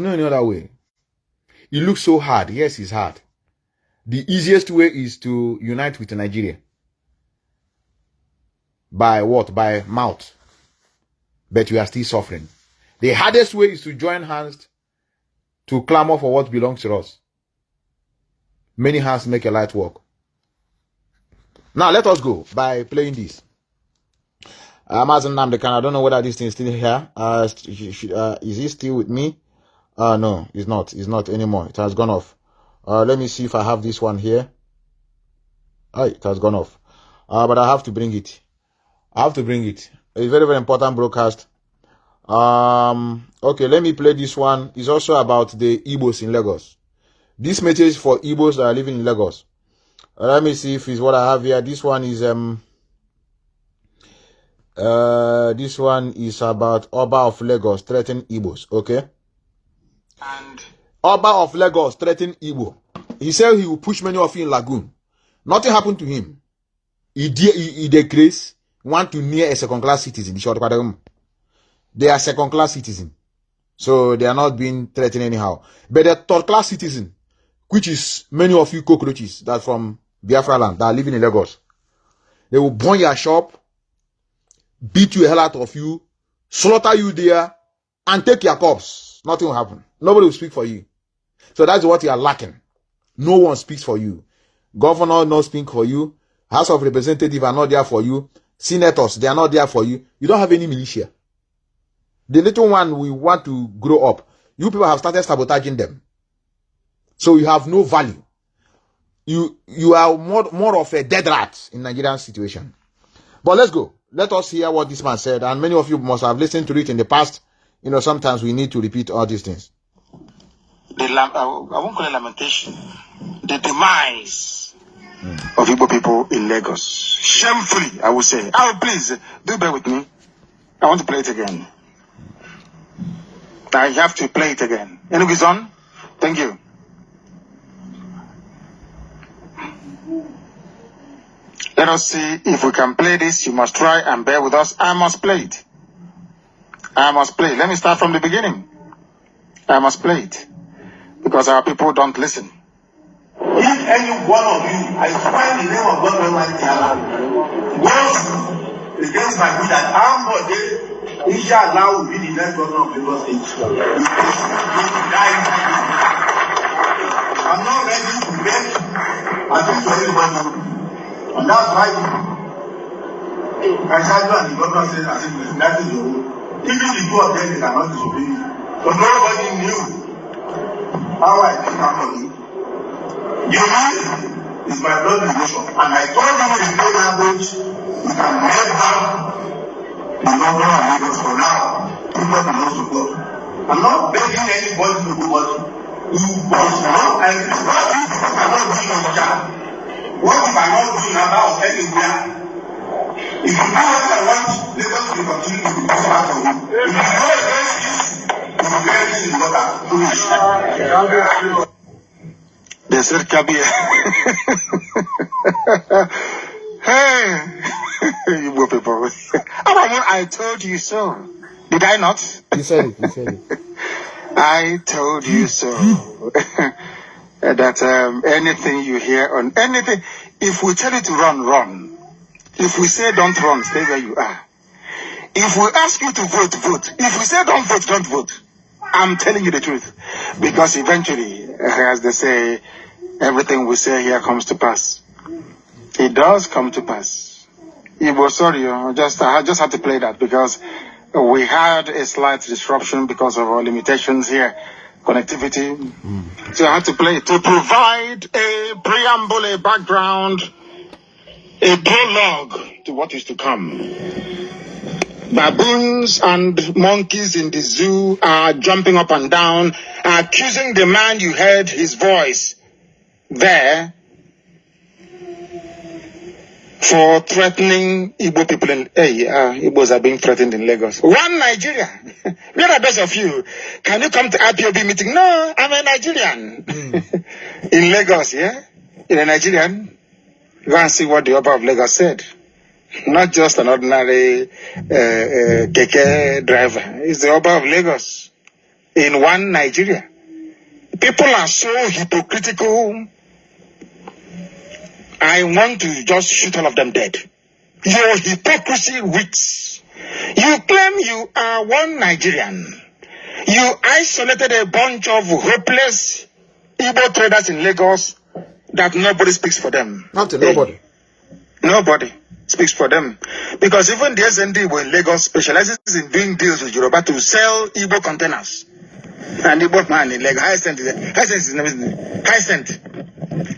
no any other way. It looks so hard. Yes, it's hard. The easiest way is to unite with Nigeria. By what? By mouth. But we are still suffering. The hardest way is to join hands to clamor for what belongs to us. Many hands make a light work. Now let us go by playing this. Amazon uh, Namdekan, I don't know whether this thing is still here. Uh, uh, is he still with me? Uh, no, it's not. It's not anymore. It has gone off. Uh, let me see if I have this one here. Oh, it has gone off. Uh, but I have to bring it. I have to bring it. It's very, very important broadcast. Um, okay, let me play this one. It's also about the Igbos in Lagos. This message for Igbos that are living in Lagos. Uh, let me see if it's what I have here. This one is, um, uh, this one is about Oba of Lagos threatening Igbos. Okay. And Oba of Lagos threatened Igbo. He said he will push many of you in Lagoon. Nothing happened to him. He, de- he, he decreased, want to near a second class citizen. They are second class citizen. So they are not being threatened anyhow. But the third class citizen, which is many of you cockroaches that from Biafra land that are living in Lagos. They will burn your shop, beat you a hell out of you, slaughter you there, and take your corpse. Nothing will happen. Nobody will speak for you. So that's what you are lacking. No one speaks for you. Governor not speak for you. House of Representatives are not there for you. Senators, they are not there for you. You don't have any militia. The little one we want to grow up. You people have started sabotaging them. So you have no value. You you are more, more of a dead rat in Nigerian situation. But let's go. Let us hear what this man said. And many of you must have listened to it in the past. You know, sometimes we need to repeat all these things the I won't call it lamentation, the demise mm. of Igbo people in Lagos. Shamefully, I would say. Oh, please, do bear with me. I want to play it again. I have to play it again. Anyways, on. Thank you. Let us see if we can play this. You must try and bear with us. I must play it. I must play. Let me start from the beginning. I must play it because our people don't listen. If any one of you, I swear in the name of God Almighty Allah, goes against my will that Ambode, inshallah, will be the next governor of Lagos State. I'm not ready to beg against anybody. And that's why Kajadu and the governor said, I that is the rule. Even the two of them, they cannot disobey. But nobody knew how I become money. You know, is my blood relation. And I told you in plain language, you can never be number of Lagos for now. People belongs to God. I'm not begging anybody to do what you must know. And it's not if you cannot do your job. What you cannot do now of anywhere. If you know what I want, Lagos will continue to be part of you. If you go against this, De ser cabía. hey, Igbo people. I told you so. Did I not? You said it. You said it. I told you so. that um, anything you hear on anything, if we tell you to run, run. If we say don't run, stay where you are. If we ask you to vote, vote. If we say don't vote, don't vote. I'm telling you the truth. Because eventually, as they say, everything we say here comes to pass. It does come to pass. Ibo, sorry, I just, I just had to play that because we had a slight disruption because of our limitations here, connectivity. Mm. So I had to play to provide a preamble, a background, a prologue to what is to come. Baboons and monkeys in the zoo are jumping up and down, accusing the man you heard his voice there for threatening Igbo people in hey, uh, Igbos are being threatened in Lagos. One Nigeria. Where are those of you? Can you come to IPOB meeting? No, I'm a Nigerian. Mm. in Lagos, yeah? In a Nigerian. Go and see what the Oba of Lagos said not just an ordinary uh, uh, keke driver. He's the Oba of Lagos. in one Nigeria. People are so hypocritical. I want to just shoot all of them dead. Your hypocrisy reeks. You claim you are one Nigerian. You isolated a bunch of hopeless Igbo traders in Lagos that nobody speaks for them. Nothing, nobody. Nobody speaks for them. Because even the SND in Lagos specializes in doing deals with Yoruba to sell Igbo containers. And Igbo man in Lagos, high cent, high cent is cent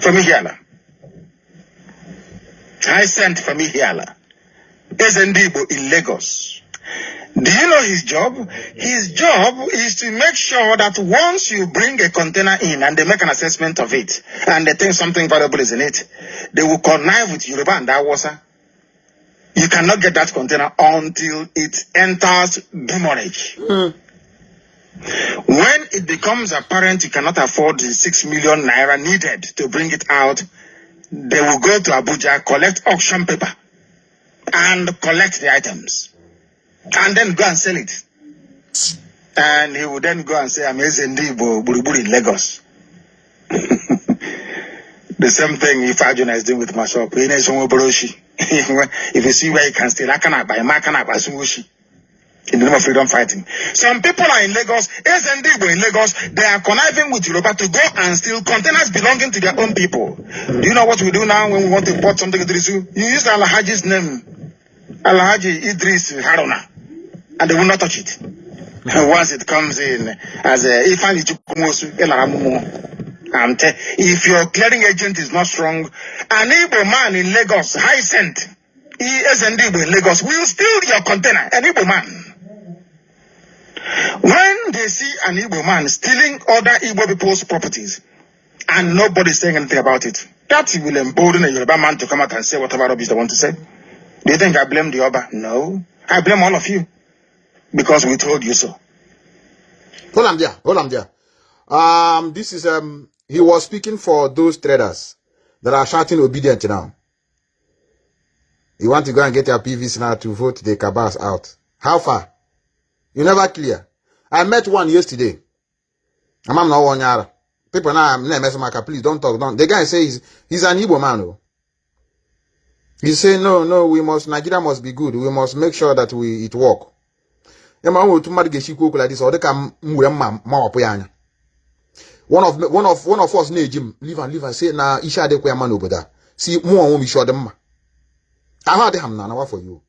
from Ihiala. Cent from Ihiala. SND in Lagos. Do you know his job? His job is to make sure that once you bring a container in and they make an assessment of it and they think something valuable is in it, they will connive with Yoruba and that was Awasa. You cannot get that container until it enters demurrage. Mm. When it becomes apparent you cannot afford the six million naira needed to bring it out, they will go to Abuja, collect auction paper, and collect the items and then go and sell it. And he would then go and say, I'm Ezendibo Buruburi in Lagos. the same thing if Arjuna is doing with my shop. if you see where you can steal, I cannot buy, I cannot buy Sungushi. In the name of freedom fighting. Some people are in Lagos, Ezendibo in Lagos, they are conniving with Yoruba to go and steal containers belonging to their own people. Do you know what we do now when we want to import something to the zoo? You use Alhaji's name. Alhaji Idris Haruna and they will not touch it. Once it comes in as a if your clearing agent is not strong, an Igbo man in Lagos, high sent, ESND in Lagos will steal your container, an Igbo man. When they see an Igbo man stealing other Igbo people's properties and nobody saying anything about it, that will embolden a Yoruba man to come out and say whatever rubbish they want to say. Do you think I blame the Oba? No. I blame all of you because we told you so. Hold on there. Hold on there. Um, this is um, he was speaking for those traders that are shouting obedient now. You want to go and get your PVs now to vote the cabals out. How far? You never clear. I met one yesterday. I'm not one yara. People now, I'm not please don't talk. Don't. The guy says he's an Igbo man. Oh. He say no, no, we must, Nigeria must be good. We must make sure that we it work. ya oh, ma nwe otu mmadụ ga-echikwa okwu like this ọ dị ka m were mma mawapụ ya anya one of one of one of us na-eji m live and say na isi adịkwa ya mma n'obodo a. Si mụ onwe m isi ọ dị mma. Ahụ adịghị m na anawa for you.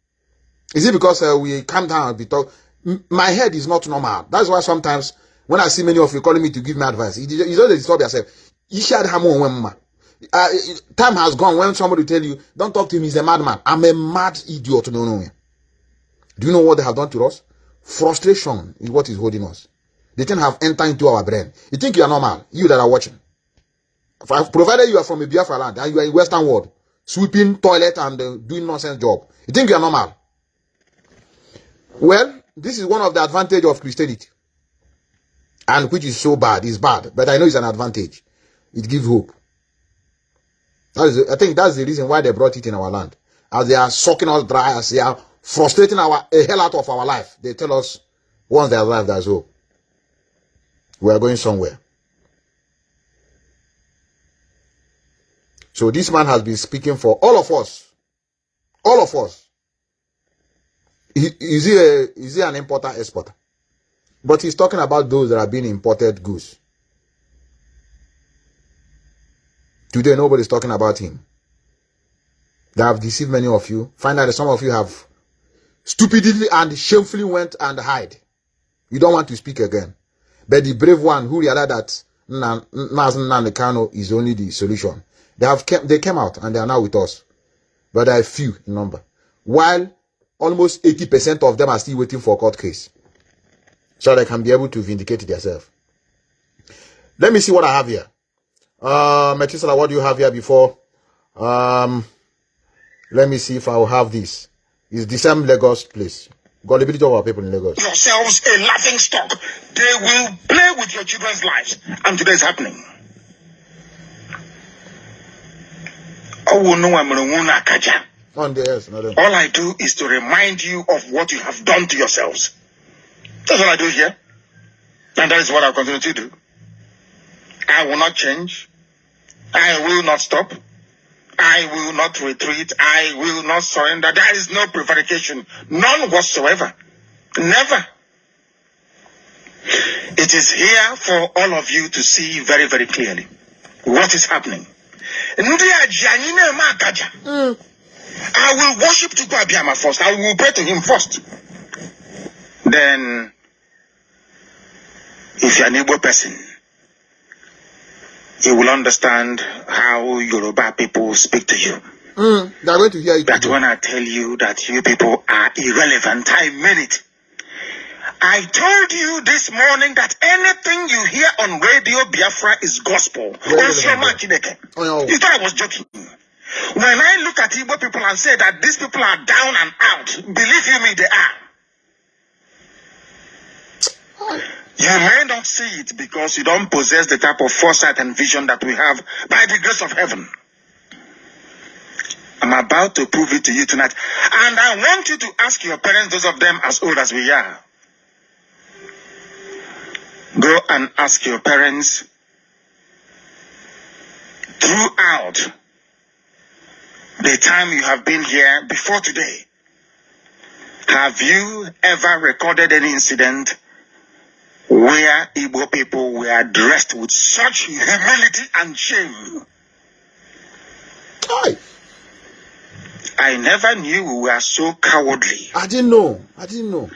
Is it because uh, we calm down and be talk? My head is not normal. That's why sometimes when I see many of you calling me to give me advice you just disturb yourself. Isi adịghị m onwe m mma. Uh, time has gone when somebody tell you don't talk to him he's a madman. I'm a mad idiot no. Do you know what they have done to us? Frustration is what is holding us. The thing have entered into our brain. You think you are normal, you that are watching. Provided you are from a Biafra land and you are in Western world, sweeping toilet and uh, doing nonsense job, you think you are normal. Well, this is one of the advantage of Christianity. And which is so bad, is bad, but I know it's an advantage. It gives hope. That is, I think that's the reason why they brought it in our land. As they are sucking us dry, as they are frustrating our a hell out of our life. They tell us once they life, there's hope. We are going somewhere. So this man has been speaking for all of us. All of us. Is, he a, is he an importer exporter? But he's talking about those that are being imported goods. Today, nobody's talking about him. They have deceived many of you. Find out that some of you have stupidly and shamefully went and hide. You don't want to speak again. But the brave one who realized that Nazan Kano is only the solution. They have they came out and they are now with us. But they are few in number. While almost 80% of them are still waiting for a court case. So they can be able to vindicate themselves. Let me see what I have here. Uh, what do you have here before? Um, let me see if I will have this. It's the same Lagos place. Gullibility of our people in Lagos. Yourselves a laughing stock. They will play with your children's lives. And today is happening. Oh, no, I'm On the yes, no, All I do is to remind you of what you have done to yourselves. That's all I do here. And that is what I'll continue to do. I will not change. I will not stop. I will not retreat. I will not surrender. There is no prevarication. None whatsoever. Never. It is here for all of you to see very, very clearly what is happening. Akaja. I will worship Chukwu Abiyama first. I will pray to him first. Then, if you're an Igbo person, you will understand how Yoruba people speak to you. Mm, they're going to hear it. That today. when I tell you that you people are irrelevant, I mean it. I told you this morning that anything you hear on Radio Biafra is gospel. Oh. You thought I was joking. When I look at Igbo people and say that these people are down and out, believe you me, they are. You may not see it because you don't possess the type of foresight and vision that we have by the grace of heaven. I'm about to prove it to you tonight. And I want you to ask your parents, those of them as old as we are. Go and ask your parents throughout the time you have been here before today. Have you ever recorded any incident where Igbo people were dressed with such humility and shame? Aye. I never knew we were so cowardly. I didn't know. I didn't know.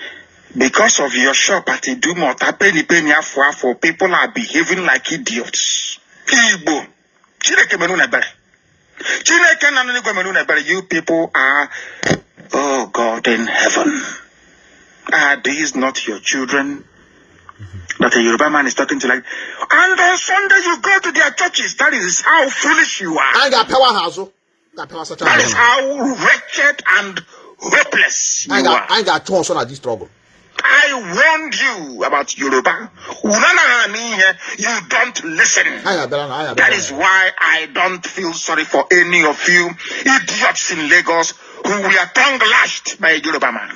Because of your shop at Idumota, penny penny afọ, people are behaving like idiots. Igbo. You people are, oh God in heaven. Are these not your children? That a Yoruba man is talking to like, and on Sunday you go to their churches. That is how foolish you are. I got powerhouse. oh. Power such a That is how wretched and hopeless you I are. I got two on this struggle. I warned you about Yoruba. You don't listen. That is why I don't feel sorry for any of you idiots in Lagos who were tongue lashed by a Yoruba man.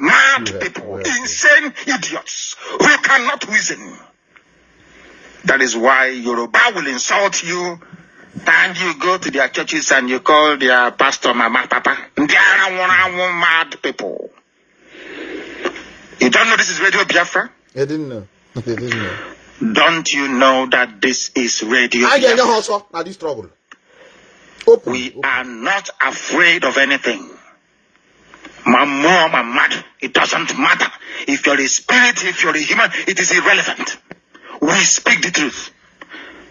Mad people, insane idiots who cannot reason. That is why Yoruba will insult you and you go to their churches and you call their pastor mama papa. Ara nwụrụ anwụ mad people. You don't know this is Radio Biafra? I didn't know. I didn't know. Don't you know that this is Radio I Biafra? this struggle. Open. We open. are not afraid of anything. My mom, my mad, it doesn't matter. If you're a spirit, if you're a human, it is irrelevant. We speak the truth.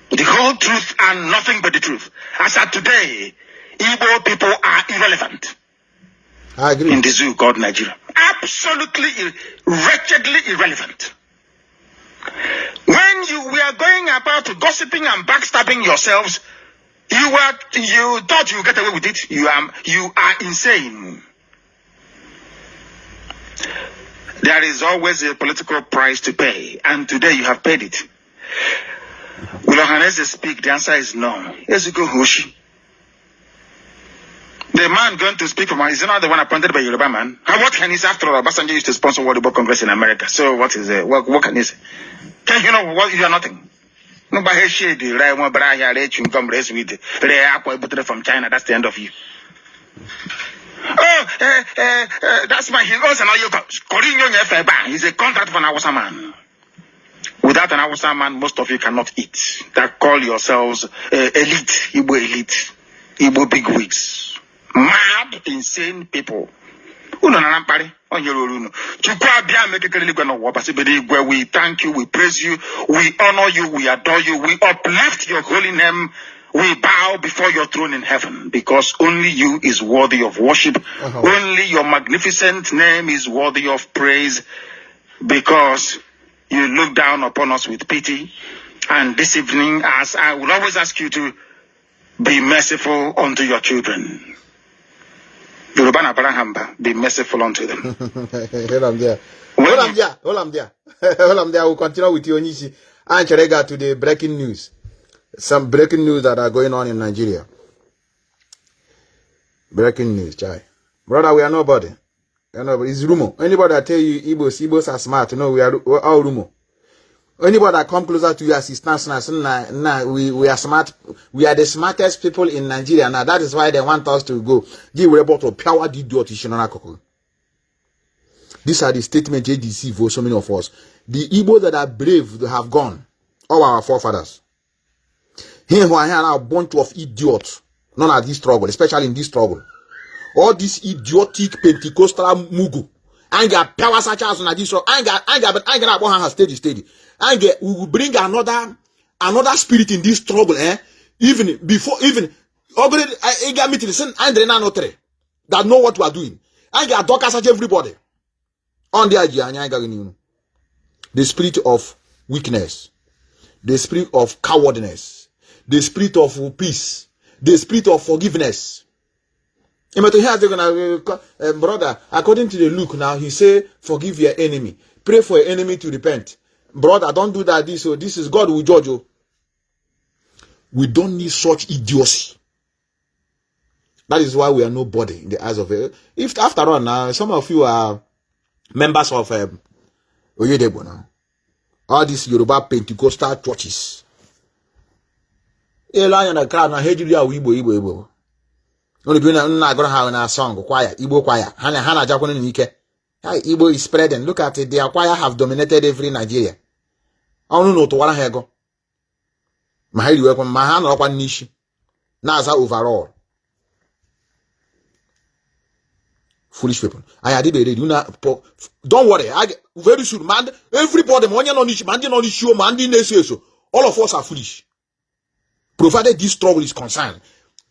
The whole truth and nothing but the truth. As at today, Igbo people are irrelevant I agree. in the zoo called Nigeria. Absolutely, ir- wretchedly irrelevant. When you were going about gossiping and backstabbing yourselves, you were you thought you get away with it. You are you are insane. There is always a political price to pay, and today you have paid it. Will Ohanaeze speak? The answer is no. Ezuko Hoshi. The man going to speak for from is not the one appointed by Yoruba man. And what can he say after all? Obasanjo used to sponsor World Book Congress in America. So what is it? What, what can he say? Can you know what you are nothing? No by his shade, right? One brah here, chewing gum, race with the apple from China. That's the end of you. Oh, uh, uh, uh, that's my hero. Also, now you got. He's a contract for an Awasa man. Without an Awasa man, most of you cannot eat. That call yourselves uh, elite, Igbo elite, Igbo bigwigs, mad, insane people. Unu na na mkparị onye ruru unu chukwu abịa mekekere eluigwe n'ụwa ọbasịbede igwe we thank you we praise you we honor you we adore you we uplift your holy name we bow before your throne in heaven because only you is worthy of worship Uh-huh. only your magnificent name is worthy of praise because you look down upon us with pity and this evening as I will always ask you to be merciful unto your children Yoruba na Barahamba, be merciful unto them. Hold on there. Hold on there. Hold on there. Hold on there. We'll continue with you, Onishi. And Cherega to the breaking news. Some breaking news that are going on in Nigeria. Breaking news, Chai. Brother, we are nobody. You know, but it's rumor. Anybody that tell you Igbos, Igbos are smart, you know, we are all rumor. Anybody that come closer to you as now, nah, nah, we, we are smart. We are the smartest people in Nigeria now. That is why they want us to go. Power These are the statements JDC for so many of us. The Igbo that are brave have gone. All our forefathers. Here who are here now a bunch of idiots. None of this struggle, especially in this struggle. All this idiotic Pentecostal mugu. And get power such as on this struggle. And get, and get, and get, steady, steady and get, we will bring another another spirit in this struggle eh even before even already I got meeting send Andre Nanotre that know what we are doing I get talk as everybody on the idea the spirit of weakness the spirit of cowardness the spirit of peace the spirit of forgiveness uh, brother according to the look now he say forgive your enemy pray for your enemy to repent brother, don't do that. This, oh, this is God will judge you. We don't need such idiocy. That is why we are nobody in the eyes of it. If after all now, some of you are members of um, Oyedepo now. All these Yoruba Pentecostal churches. Elu anya na crowd na ha ejiri ya Igbo Igbo Igbo. Only bi na nna agụrụ ha na song kwaya Igbo kwaya ha na ha na-ajakwana n'ike. Igbo is spreading. Look at. Their choir have dominated every Nigeria. ọnụ na ụtụwara ha ego ma ha riwekwa ma ha nọrọkwa n'isi na-aza overall foolish people anyị adịbeghị ready una don't very soon ma everybody ma onye nọ n'isi ma ndị nọ n'isi ma ndị na-eso eso all of us are foolish provided this struggle is concerned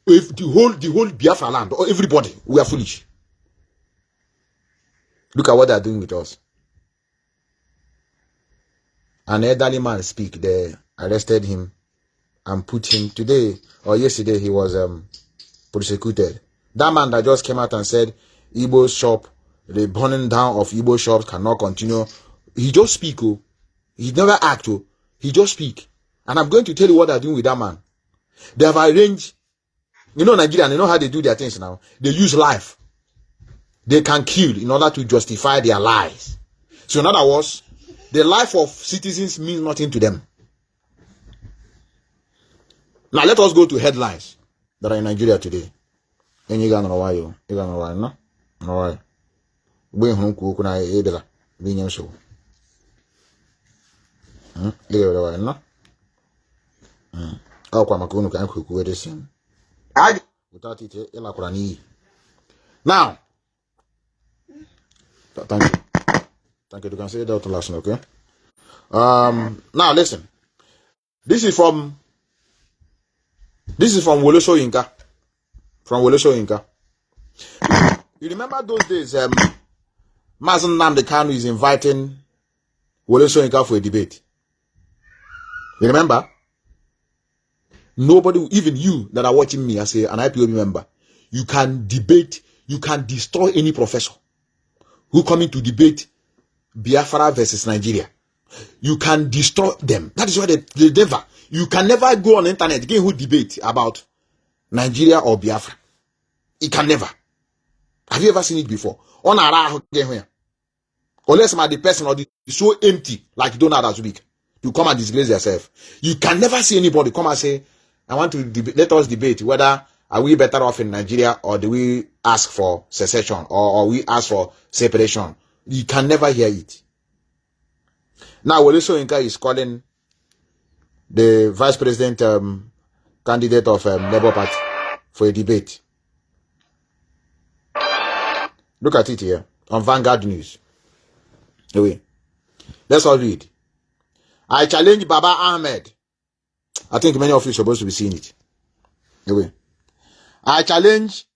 if the whole the whole Biafra land or everybody we are foolish look at what they are doing with us an elderly man speak. They arrested him and put him today or yesterday he was um, prosecuted. That man that just came out and said Igbo shop, the burning down of Igbo shops cannot continue. He just speak. Oh. He never act. Oh. He just speak. And I'm going to tell you what they're doing with that man. They have arranged, you know, Nigeria, they know how they do their things now. They use life. They can kill in order to justify their lies. So in other words, the life of citizens means nothing to them. Now let us go to headlines that are in Nigeria today. And you no why you got no why no no why. We home cook na edela being so. Hmm, you got why no. Maka unu ka anyị kwukwuwe desi. Without it, ịlakwara n'iyi. Now, thank you. Thank you. You can say that last, okay? Um, now listen. This is from this is from Wole Soyinka. From Wole Soyinka. You remember those days, um Mazi Nnamdi Kanu is inviting Wole Soyinka for a debate. You remember? Nobody, even you that are watching me as a, an IPO member, you can debate, you can destroy any professor who coming to debate Biafra versus Nigeria. You can destroy them. That is why they, they never, you can never go on internet, get who debate about Nigeria or Biafra. It can never. Have you ever seen it before? On a Unless my the person or the so empty like Donald as week. You come and disgrace yourself. You can never see anybody come and say, I want to debate, let us debate whether are we better off in Nigeria or do we ask for secession or, or we ask for separation you can never hear it. Now, Wole Soyinka is calling the vice president um, candidate of um, Labour Party for a debate. Look at it here on Vanguard News. Anyway, let's all read. I challenge Baba Ahmed. I think many of you are supposed to be seeing it. Anyway, I challenge.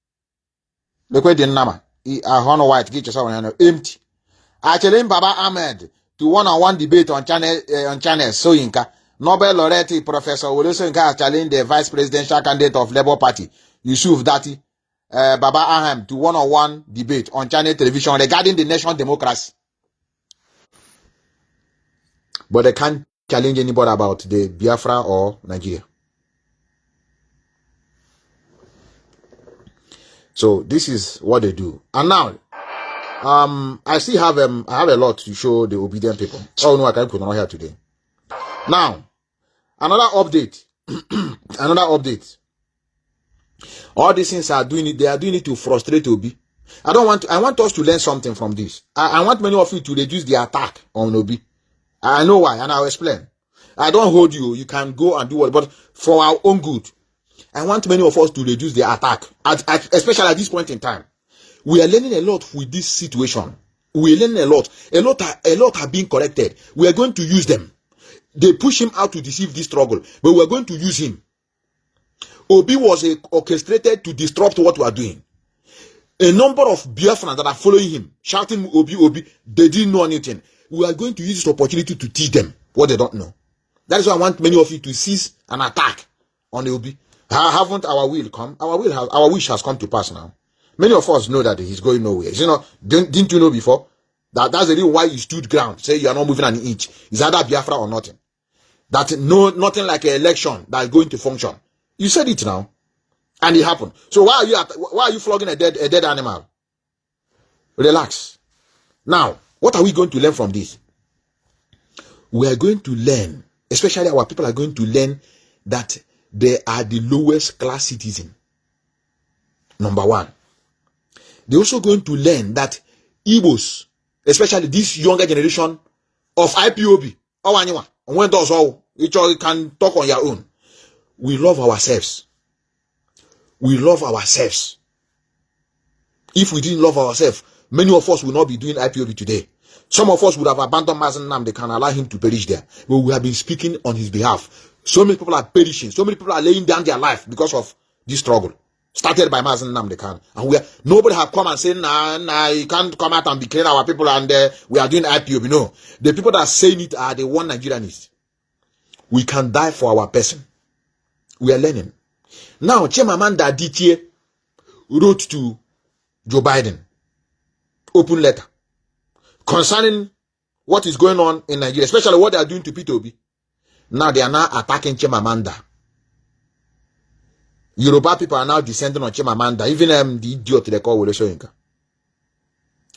The number. I honor white. Get yourself empty. Actually, Baba Ahmed to one-on-one debate on channel uh, on channel Soyinka. Nobel laureate Professor Wole Soyinka has challenged the vice presidential candidate of Labour Party, Yusuf Dati, uh, Baba Ahmed to one-on-one debate on channel television regarding the national democracy. But they can't challenge anybody about the Biafra or Nigeria. So this is what they do. And now Um, I still have um, I have a lot to show the obedient people. Oh no, I can't put here today. Now, another update. another update. All these things are doing it. They are doing it to frustrate Obi. I don't want. To, I want us to learn something from this. I, I want many of you to reduce the attack on Obi. I know why, and I'll explain. I don't hold you. You can go and do what, but for our own good, I want many of us to reduce the attack, at, at, especially at this point in time. We are learning a lot with this situation. We are learning a lot. A lot are, a lot are being corrected. We are going to use them. They push him out to deceive this struggle, but we are going to use him. Obi was orchestrated to disrupt what we are doing. A number of Biafrans that are following him, shouting Obi, Obi, they didn't know anything. We are going to use this opportunity to teach them what they don't know. That is why I want many of you to seize an attack on Obi. Haven't our will come? Our will has, our wish has come to pass now. Many of us know that he's going nowhere. You know, didn't, didn't you know before? That that's the reason why you stood ground. Say you are not moving an inch. Is either Biafra or nothing. That no nothing like an election that is going to function. You said it now, and it happened. So why are you at, why are you flogging a dead a dead animal? Relax. Now, what are we going to learn from this? We are going to learn, especially our people are going to learn that they are the lowest class citizen. Number one. They're also going to learn that Igbos, especially this younger generation of IPOB, or when does all, which you can talk on your own. We love ourselves. We love ourselves. If we didn't love ourselves, many of us will not be doing IPOB today. Some of us would have abandoned Mazen Nam. They can allow him to perish there. But we have been speaking on his behalf. So many people are perishing. So many people are laying down their life because of this struggle. Started by Mazen Namdekan. And we are, nobody have come and said, nah, nah, you can't come out and be clear our people and uh, we are doing IPOB. No. The people that are saying it are the one Nigerianists. We can die for our person. We are learning. Now, Chimamanda Adichie wrote to Joe Biden. Open letter. Concerning what is going on in Nigeria, especially what they are doing to P2B. Now they are now attacking Chimamanda. Yoruba people are now descending on Chimamanda, even um, the idiot they call Wole.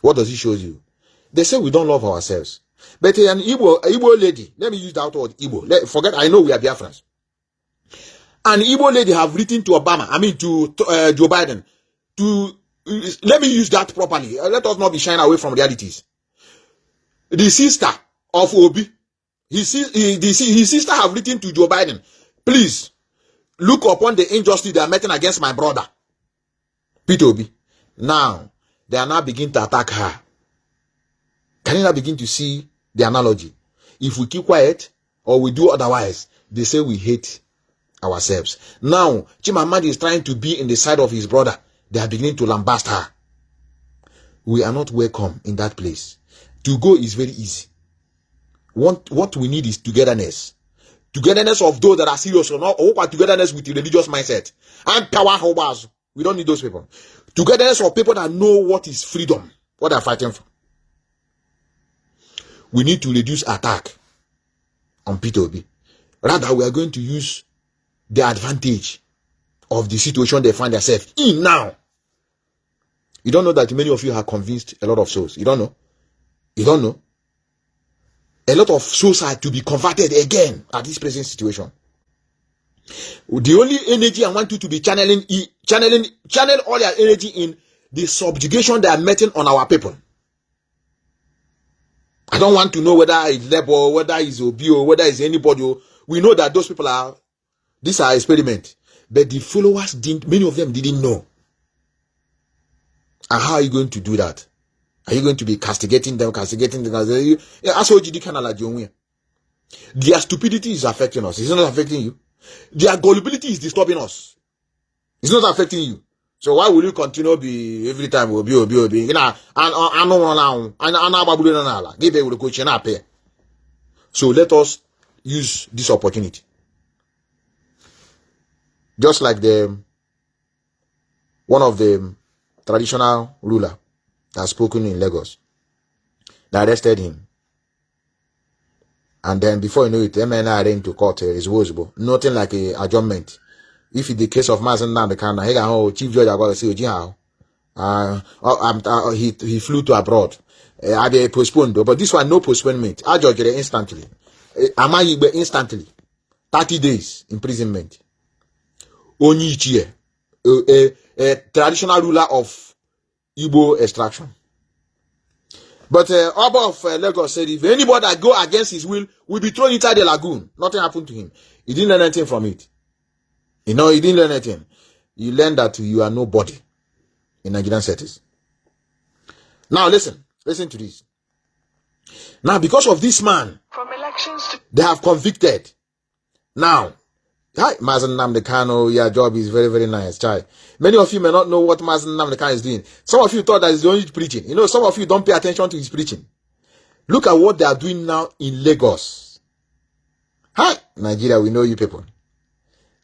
What does it show you? They say we don't love ourselves. But an Igbo, Igbo lady, let me use that word Igbo. Let, forget, I know we are Biafrans. An Igbo lady have written to Obama, I mean to, to uh, Joe Biden, to, uh, let me use that properly. Uh, let us not be shying away from realities. The sister of Obi, his, his, his sister have written to Joe Biden, please, look upon the injustice they are making against my brother. Peter Obi. Now, they are now beginning to attack her. Can you now begin to see the analogy? If we keep quiet or we do otherwise, they say we hate ourselves. Now, Chimamandi is trying to be in the side of his brother. They are beginning to lambast her. We are not welcome in that place. To go is very easy. What, what we need is togetherness. Togetherness of those that are serious or not, or togetherness with religious mindset. And power holders. We don't need those people. Togetherness of people that know what is freedom, what they're fighting for. We need to reduce attack on P2B. Rather, we are going to use the advantage of the situation they find themselves in now. You don't know that many of you have convinced a lot of souls. You don't know. You don't know. A lot of souls are to be converted again at this present situation. The only energy I want you to be channeling, channeling, channel all your energy in the subjugation they are meting on our people. I don't want to know whether it's Lebo, whether it's Obi, or whether it's anybody. We know that those people are, these are experiment. But the followers didn't, many of them didn't know. And how are you going to do that? Are you going to be castigating them, castigating them? As OGD kind of like Their stupidity is affecting us. It's not affecting you. Their gullibility is disturbing us. It's not affecting you. So why will you continue be every time obi obi obi? You know, and and no now, and and ababulo na ala. Give it with coach na pay. So let us use this opportunity. Just like the one of the traditional ruler that spoken in Lagos. They arrested him. And then before you know it, MNI arraigned to court uh, is visible. Nothing like a adjournment. If in the case of Mazen Nandekana, he can hold chief judge about to say, Uh, uh, uh, he, he flew to abroad. Uh, I be postponed, but this one no postponement. I judge it instantly. Uh, Amayigbe instantly. 30 days imprisonment. Onyichie, a, a, a traditional ruler of Igbo extraction. But uh, Oba of uh, Lagos said if anybody that go against his will will be thrown inside the lagoon. Nothing happened to him. He didn't learn anything from it. You know, he didn't learn anything. You learn that you are nobody in Nigerian settings. Now listen, listen to this. Now, because of this man, from elections to- they have convicted. Now, hi, Mazi Nnamdi Kanu, your job is very, very nice. Chai. Many of you may not know what Mazi Nnamdi Kanu is doing. Some of you thought that he's only preaching. You know, some of you don't pay attention to his preaching. Look at what they are doing now in Lagos. Hi, Nigeria, we know you people.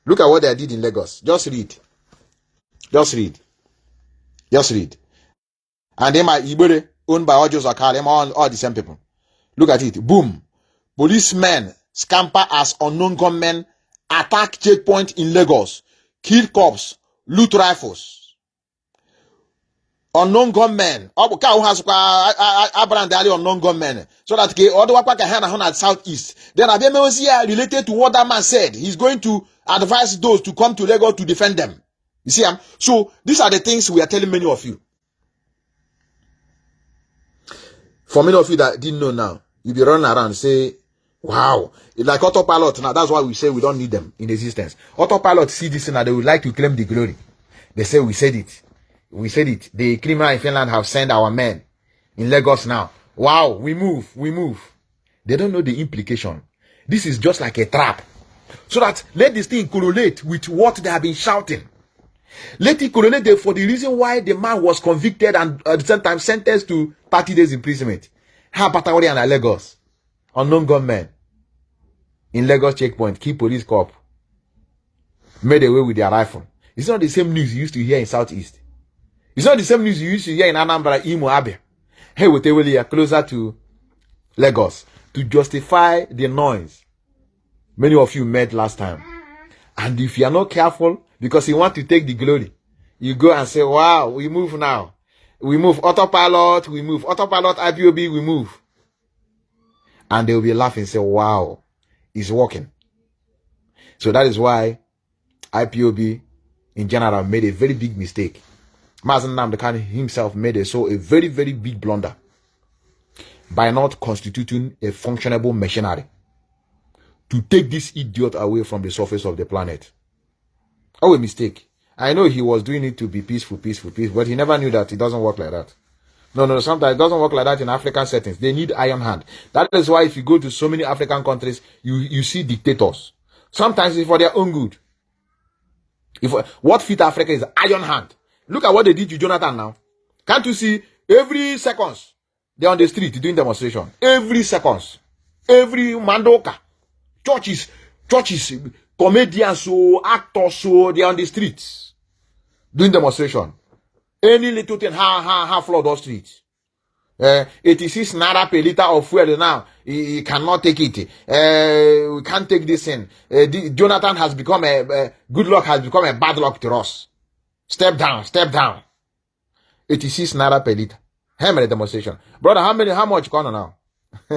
Look at what they did in Lagos. Just read. Just read. Just read. And then my Ibere, owned by Ojos Akari, all, all the same people. Look at it. Boom. Policemen scamper as unknown gunmen attack checkpoint in Lagos, kill cops, loot rifles. Unknown gunmen. Ọ bụ ka ahụ ha sịkwa alị unknown gunmen. So that ke ọ dịwakwa ka ha na hụ na southeast. Then abịa meozi ya related to what that man said. He's going to advise those to come to Lagos to defend them. You see, um, so these are the things we are telling many of you. For many of you that didn't know now, you'll be running around say, wow, like autopilot now. That's why we say we don't need them in existence. Autopilot see this now, they would like to claim the glory. They say we said it. We said it. The criminal in Finland have sent our men in Lagos now. Wow, we move, we move. They don't know the implication. This is just like a trap. So that let this thing correlate with what they have been shouting. Let it correlate for the reason why the man was convicted and at the same time sentenced to 30 days imprisonment. How Patagori and Lagos? Unknown gunmen in Lagos checkpoint, key police cop made away with their rifle. It's not the same news you used to hear in Southeast. It's not the same news you used to hear in Anambra, Imo, Abe. Hey, we are closer to Lagos to justify the noise many of you met last time. And if you are not careful, because you want to take the glory, you go and say, wow, we move now. We move autopilot, we move autopilot IPOB, we move. And they will be laughing, say, wow, it's working. So that is why IPOB in general made a very big mistake. Mazen Namdekan himself made a, so a very, very big blunder by not constituting a functionable machinery to take this idiot away from the surface of the planet. Oh, a mistake. I know he was doing it to be peaceful, peaceful, peaceful, but he never knew that it doesn't work like that. No, no, sometimes it doesn't work like that in African settings. They need iron hand. That is why if you go to so many African countries, you, you see dictators. Sometimes it's for their own good. If what fit Africa is iron hand. Look at what they did to Jonathan now. Can't you see every seconds they're on the street doing demonstration? Every seconds. Every mandoka. Churches, churches, comedians, so actors, so they're on the streets doing demonstration. Any little thing, ha ha ha, flood those streets. Uh, 86 naira per liter of fuel now. He, he cannot take it. Uh, we can't take this in. Uh, the, Jonathan has become a, uh, good luck has become a bad luck to us. Step down, step down. 86 naira per liter. How many demonstration? Brother, how many, how much corner now?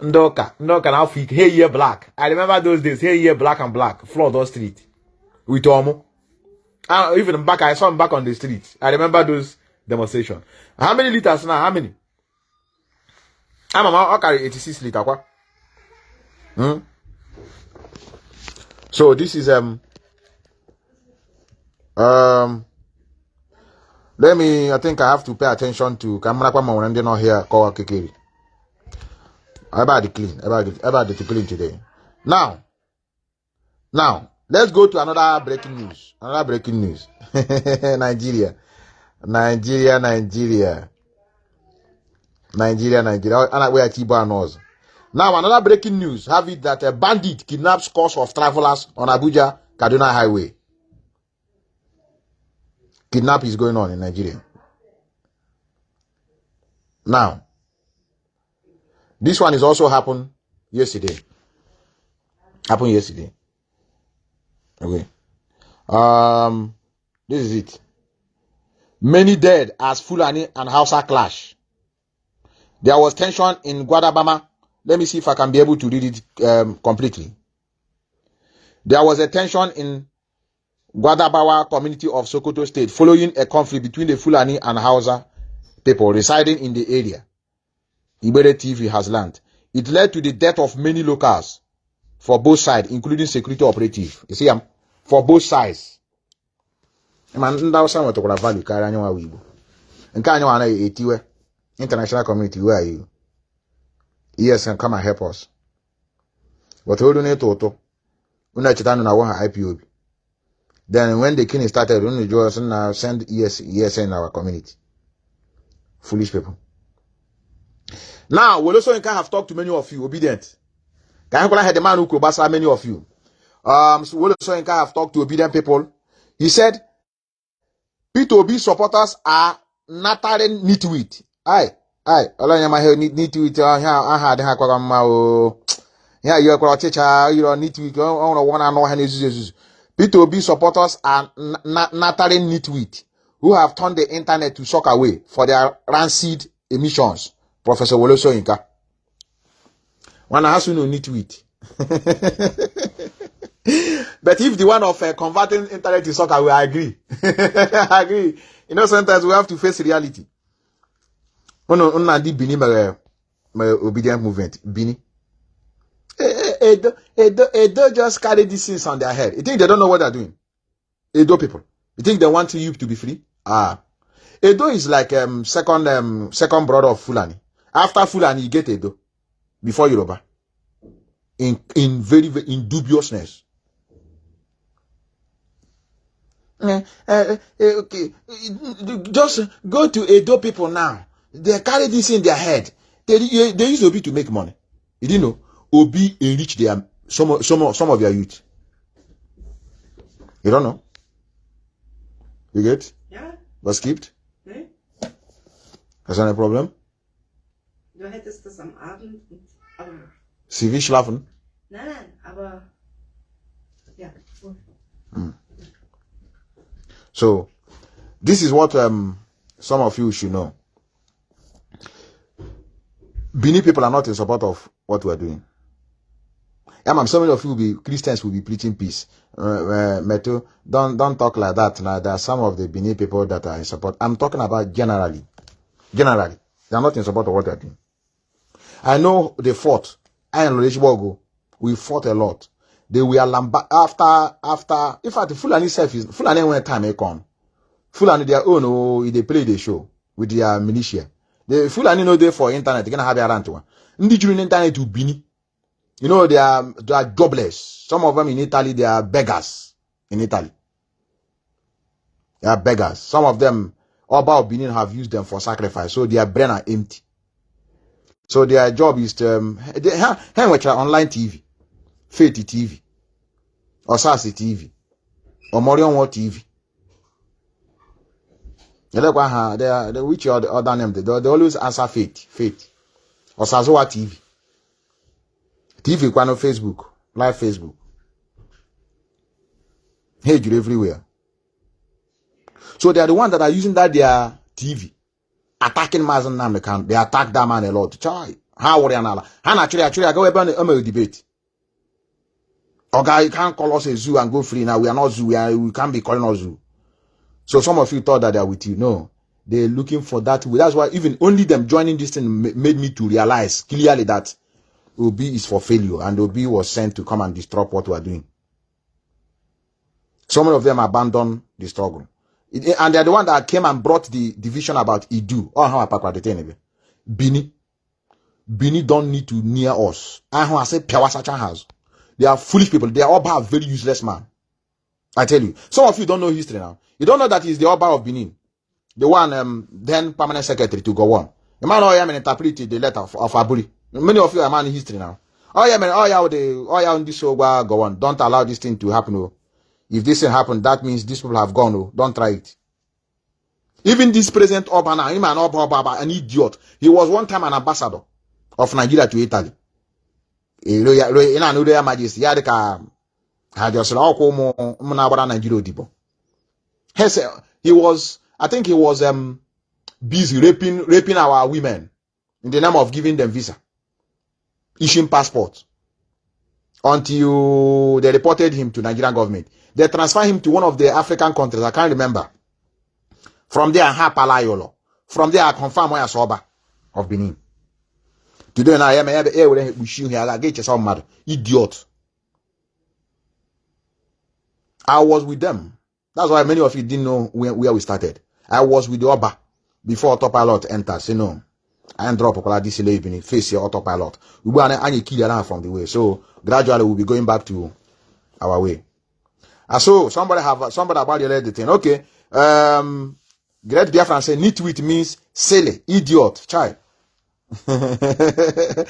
Ndoka, Ndoka now hey year black. I remember those days, hey year black and black, flood those street. With Omo. Uh, even back, I saw him back on the street. I remember those demonstration. How many liters now? How many? I'm a carry 86 liter. What? Hmm? So this is um um let me I think I have to pay attention to camera kwa mwa ndị nọ here kọwa kekere. About the clean, about the, about the clean today. Now, now let's go to another breaking news. Another breaking news. Nigeria. Nigeria, Nigeria. Nigeria, Nigeria. And where Tibo knows. Now, another breaking news. Have it that a bandit kidnaps scores of travelers on Abuja Kaduna Highway. Kidnap is going on in Nigeria. Now, this one is also happened yesterday. Happened yesterday. Okay. Um, This is it. Many dead as Fulani and Hausa clash. There was tension in Gwadabawa. Let me see if I can be able to read it um, completely. There was a tension in Gwadabawa community of Sokoto State following a conflict between the Fulani and Hausa people residing in the area. Ibere TV has learned. It led to the death of many locals for both sides, including security operative. You see, um, for both sides. Ma ndị Hausa nwetakwara value karịa anyị nwa Igbo. Nke anyị anaghị etiwe international community where are you? Yes, can come and help us. But olu na-eto ụtụ. Unu echeta nụ na wa ha IPOB. Then when the king started, unu jụọ us na send ES, ESN in our community. Foolish people. Now, Wolo Soyinka have talked to many of you, obedient. Ka anyị gwara ha the man who could gbasara many of you. Um, so Wolo Soyinka have talked to obedient people. He said, P2B supporters are nattering nitwit. Aye, aye, ọlọ́nyẹ̀má ihe nitwit aha adịghị akwaga mma o. Ya yi ọkwara ọchịcha yiri nitwit ọ nwere ọgwụ na-anụ ọha na-ezuzu ezuzu. P2B supporters are na- nattering nitwit who have turned the internet to suck away for their rancid emissions. Professor Wole Soyinka. Wana has no nitwit. But if the one of uh, converting internet to soccer, we agree. I agree. You know, sometimes we have to face reality. Ono ona di Bini mere mere obedient movement. Bini. Edo, Edo, Edo just carry these things on their head. You think they don't know what they're doing? Edo people. You think they want you to be free? Ah. Edo is like um second um second brother of Fulani. After Fulani, you get Edo. Before Yoruba. In in very, very in dubiousness. Eh, eh, eh, okay. Just go to Edo people now. They carry this in their head. They, they use Obi to make money. You didn't know? Obi enrich their some of- some some of their youth. You don't know? You get? Ja, Was skipped? ne? That's not a problem. Du hättest das am Abend. Aber. Sie will schlafen. Nein, nein, aber. Gut. So, this is what um, some of you should know. Bini people are not in support of what we are doing. Man, so many of you will be Christians will be preaching peace. Uh, uh, Meto, don't don't talk like that. Now there are some of the Bini people that are in support. I'm talking about generally. Generally, they are not in support of what they are doing. I know they fought. I and Lodeshbogo, we fought a lot. They were lamba after after. In fact, Fulani self is Fulani when time they come. Fulani their own oh, they play the show with their militia. The Fulani know they for internet. They gonna have their rant one. Ndi juru internet to Bini. You know they are they are jobless. Some of them in Italy they are beggars in Italy. They are beggars. Some of them Oba of Benin have used them for sacrifice, so their brain are empty. So their job is to um, they ha ha watch online TV, Faith TV, Osasi TV, Omorion War TV. They are they, which are the other name? They, they always answer Faith, Faith, Osazowa TV, TV kwano Facebook, live Facebook. Hey, you everywhere. So they are the ones that are using that their TV attacking Mazi Nnamdi Kanu. They attack that man a lot. Chai. How worry anala. Han actually actually I go up on a debate. Okay, you can't call us a zoo and go free now. We are not zoo. We, are, we can't be calling us zoo. So some of you thought that they are with you. No, they're looking for that. way. That's why even only them joining this thing made me to realize clearly that Obi is for failure and Obi was sent to come and disrupt what we are doing. Some of them abandoned the struggle. And they're the one that came and brought the division about Idu. Oh, how I. Bini. Bini don't need to near us. I say Piawasacha has. They are foolish people. They are all a very useless man. I tell you. Some of you don't know history now. You don't know that he's the Oba of Benin. The one um, then permanent secretary to go on. The man oh yeah man interpreted the letter of, of. Many of you are man in history now. Oh yeah man, oh yeah, the oh yeah on this Oba go on. Don't allow this thing to happen. Oh. If this thing happened, that means these people have gone. Oh. Don't try it. Even this present Oba now, him and an idiot. He was one time an ambassador of Nigeria to Italy. Nigeria he was, I think he was um busy raping raping our women in the name of giving them visa, issuing passport. Until they reported him to Nigerian government. They transferred him to one of the African countries. I can't remember. From there, I Palayolo. From there, I confirm where saw of Benin. Today, I am here with you here. I get yourself mad. Idiot. I was with them. That's why many of you didn't know where, where we started. I was with the Oba before autopilot enters. You know, I drop popular this evening, face your autopilot. We were any kill from the way. So gradually we'll be going back to our way. And so somebody have somebody about the thing. Okay. Um Great Biafran say nitwit means silly, idiot, child. uh,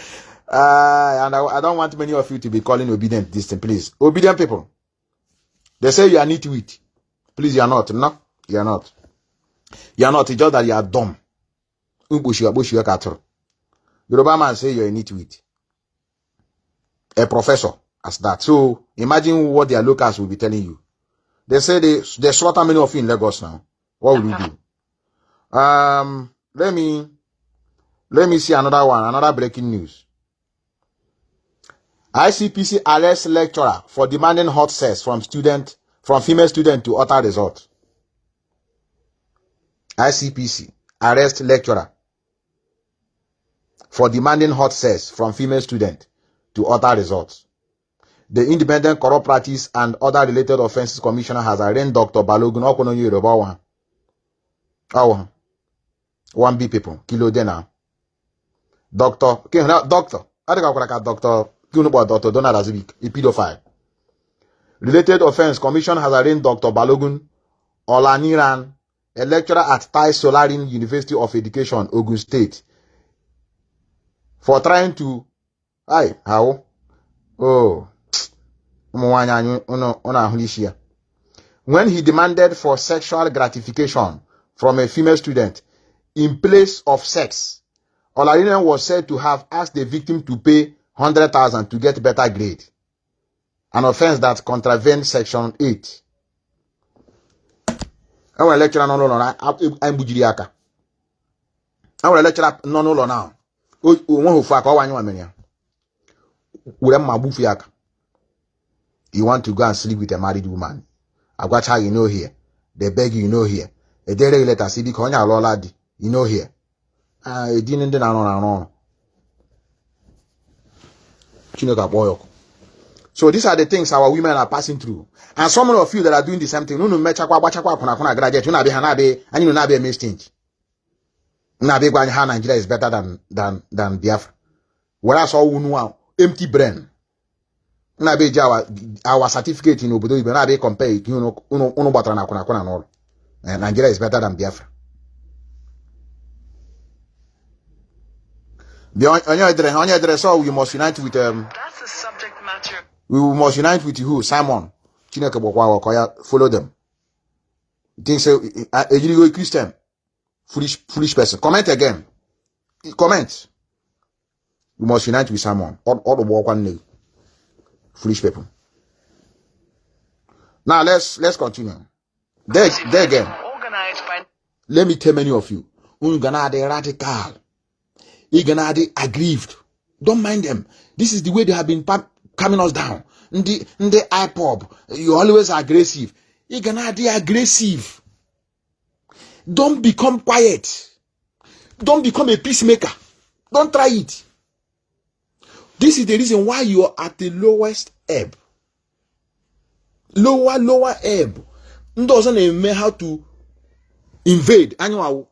and I, I, don't want many of you to be calling obedient this thing, please. Obedient people. They say you are nitwit. Please, you are not. No, you are not. You are not. It's just that you are dumb. Yoruba man say you're a nitwit. A professor as that. So imagine what their locals will be telling you. They say they, they slaughter many of you in Lagos now. What will you do? Um, let me let me see another one, another breaking news. ICPC arrests lecturer for demanding hot sex from student from female student to utter result. ICPC arrest lecturer for demanding hot sex from female student to utter results. The Independent Corrupt Practice and Other Related Offences Commissioner has arraigned Dr. Balogun Okonoye Yoruba one. Oh, one B people, kilo dena. Doctor, doctor, I think I'm doctor, Dr. Donald Azubik, a pedophile. Related offense commission has arraigned Dr. Balogun Olaniran, a lecturer at Tai Solarin University of Education, Ogun State, for trying to, Oh, when he demanded for sexual gratification from a female student in place of sex, Olaniran was said to have asked the victim to pay 100,000 to get better grade. An offense that contravenes section 8. enwere lecturer nọ n'ụlọ na na. Onweghị ofu aka ọ wanye nwamere ya you. Want to go and sleep with a married woman. Agwacha you know here. They beg you know here. Edere leta si biko onye alụọla di you know here. Edini ndị na-arụ na-arụ ọrụ chineke akpọ ya ọkụ So these are the things our women are passing through. And some of you that are doing the same thing, unu mechakwa agbachakwa akwụna akwụna graduate, unu abịa ha na-abịa, anyị unu na-abịa eme stingy. Na-abịa gwa anyị Nigeria is better than, than, than Biafra. Whereas all unu empty brain. Na-abịa eji our, our certificate n'obodo Igbo na-abịa compare ike unu, gbatara na akwụna akwụna n'ụlọ. Nigeria is better than Biafra. Onye edere onye edere so we must unite with um, we must unite with who? Simon. Chineke gbakwa ọkọ ya follow them. Think say ejirigo christian. Foolish foolish person. Comment again. Comment we must unite with simon ọdụgbọ ọkwa nne foolish people now let's let's continue there, there again let me tell many of you unu ga na-adị radical ị ga na-adị aggrieved don't mind them this is the way they have been coming us down. Ndị the IPOB, you always aggressive. Ị ga na-adị aggressive. Don't become quiet. Don't become a peacemaker. Don't try it. This is the reason why you are at the lowest ebb. Lower, lower ebb. Ọzọ na-eme how to invade. Anyịwa were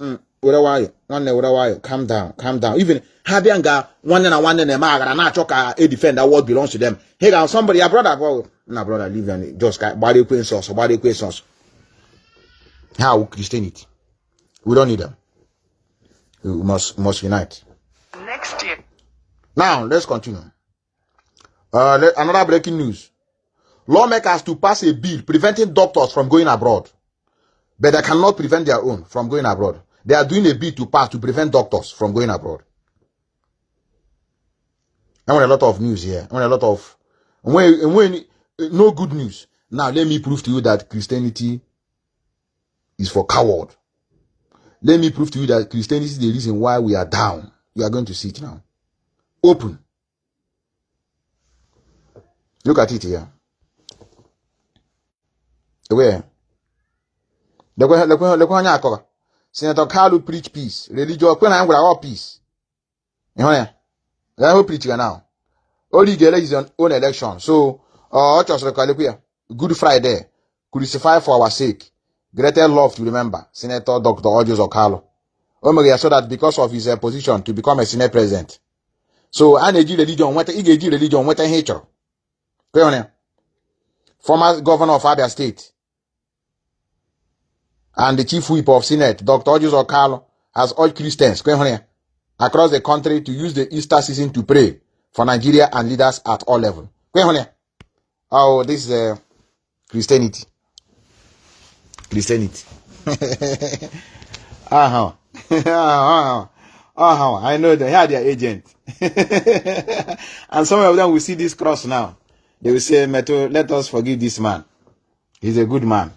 mm, nwayọ nwanne were nwayọ calm down calm down even ha bịa nga nwanne na nwanne na-eme aghara na-achọ ka a defend that what belongs to them hey ga somebody ya brother go na brother leave them just ka gbara ekwensu ọsọ gbara ekwensu ọsọ ha christianity we don't need them we must must unite. Now let's continue uh, let, another breaking news lawmakers to pass a bill preventing doctors from going abroad but they cannot prevent their own from going abroad they are doing a bill to pass to prevent doctors from going abroad. I want a lot of news here. I want a lot of when when no good news. Now let me prove to you that Christianity is for coward. Let me prove to you that Christianity is the reason why we are down. You are going to see it now. Open. Look at it here. Where? senator kalu preach peace. Religion kwe na ya gwara all peace ịhụ ya ya hụ preach now. O rigere his own election. So ọ ya good friday. Crucify for our sake. Greater love to remember. Senator dr Orji Uzor Kalu. O mere ya so that because of his uh, position to become a senate president so a na-eji religion nweta ị ga-eji religion nweta ihe ị chọrọ kwe ya former governor of abia state and the chief whip of Senate, Dr. Orji Uzor Kalu, has urged Christians across the country to use the Easter season to pray for Nigeria and leaders at all levels. Oh, this is uh, Christianity. Christianity. uh-huh. uh-huh. Uh-huh. I know they are their agent. and some of them will see this cross now. They will say, Meto, let us forgive this man. He's a good man.